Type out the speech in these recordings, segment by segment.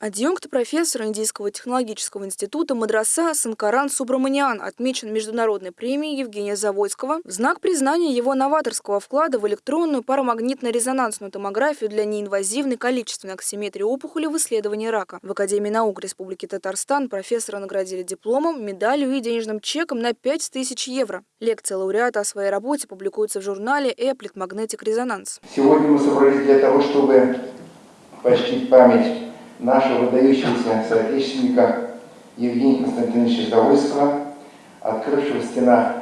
Адъюнкт профессора Индийского технологического института Мадраса Санкаран Субраманиан отмечен международной премией Евгения Завойского в знак признания его новаторского вклада в электронную парамагнитно-резонансную томографию для неинвазивной количественной аксиметрии опухоли в исследовании рака. В Академии наук Республики Татарстан профессора наградили дипломом, медалью и денежным чеком на 5000 евро. Лекция лауреата о своей работе публикуется в журнале Applet Magnetic Resonance. Сегодня мы собрались для того, чтобы почтить память нашего выдающегося соотечественника Евгения Константиновича Завойского, открывшего в стенах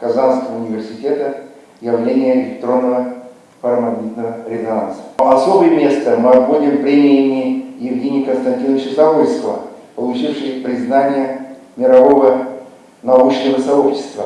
Казанского университета явление электронного парамагнитного резонанса. Особое место мы отводим премиями Евгения Константиновича Завойского, получившей признание мирового научного сообщества.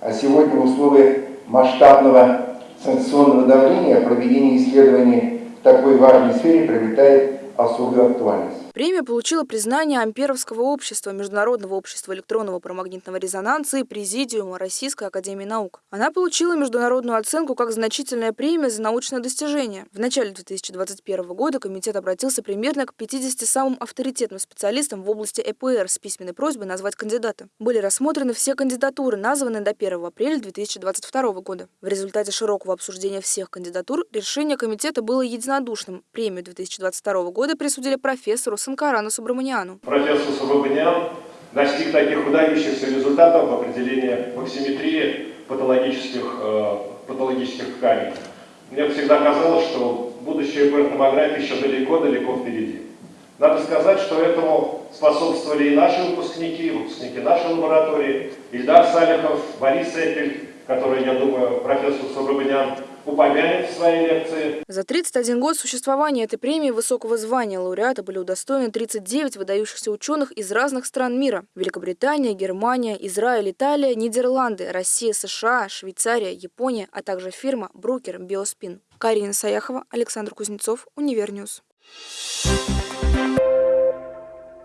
А сегодня в условиях масштабного санкционного давления проведение исследований в такой важной сфере приобретает a sus actuales. Премия получила признание Амперовского общества, Международного общества электронного парамагнитного резонанса и Президиума Российской Академии Наук. Она получила международную оценку как значительная премия за научное достижение. В начале 2021 года комитет обратился примерно к 50 самым авторитетным специалистам в области ЭПР с письменной просьбой назвать кандидата. Были рассмотрены все кандидатуры, названные до 1 апреля 2022 года. В результате широкого обсуждения всех кандидатур решение комитета было единодушным. Премию 2022 года присудили профессору Санкарану Субраманиану. Профессор Субраманиан достиг таких выдающихся результатов в определении оксиметрии патологических, э, патологических тканей. Мне всегда казалось, что будущее ЭПР-томографии еще далеко-далеко впереди. Надо сказать, что этому способствовали и наши выпускники, выпускники нашей лаборатории, Ильдар Салихов, Борис Эпель, который, я думаю, профессор Субраманиан упомянет в своей лекции. За 31 год существования этой премии высокого звания лауреата были удостоены 39 выдающихся ученых из разных стран мира. Великобритания, Германия, Израиль, Италия, Нидерланды, Россия, США, Швейцария, Япония, а также фирма Bruker BioSpin. Карина Саяхова, Александр Кузнецов, Универньюз. Thank you.